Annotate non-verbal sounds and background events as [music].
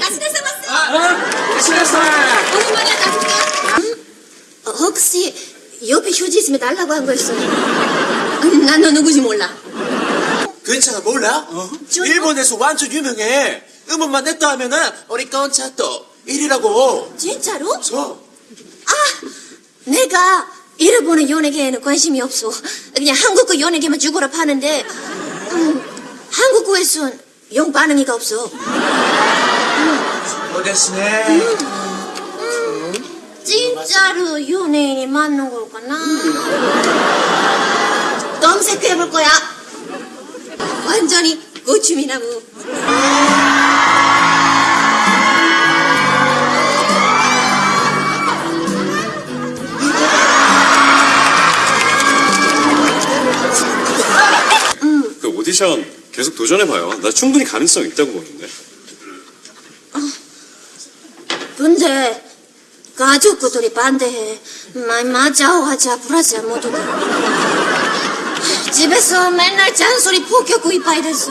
삼았어. 아, 신났어. 오랜만에. 어, 혹시 옆에 휴지 있으면 달라고 한 거였어? 음, 난너 누구지 몰라. 괜찮아, 몰라? 저- 일본에서 완전 유명해. 음원만 냈다 하면은, 우리 건차또 1위라고. 진짜로? 저. 아, 내가 일본의 연예계에는 관심이 없어. 그냥 한국의 연예계만 죽어라 파는데 음, 한국에선 영 반응이가 없어. 오데스네. 진짜로 연예인이 맞는 걸까나? 검색해볼 거야. 완전히 고추미나무. 그 오디션 계속 도전해봐요. 나 충분히 가능성 있다고 보는데. 근데 가족들이 반대해. 마, 맞아, 하자, 불하자, 모두 다. [laughs] 집에서 맨날 잔소리 폭격고 이빠이 됐어.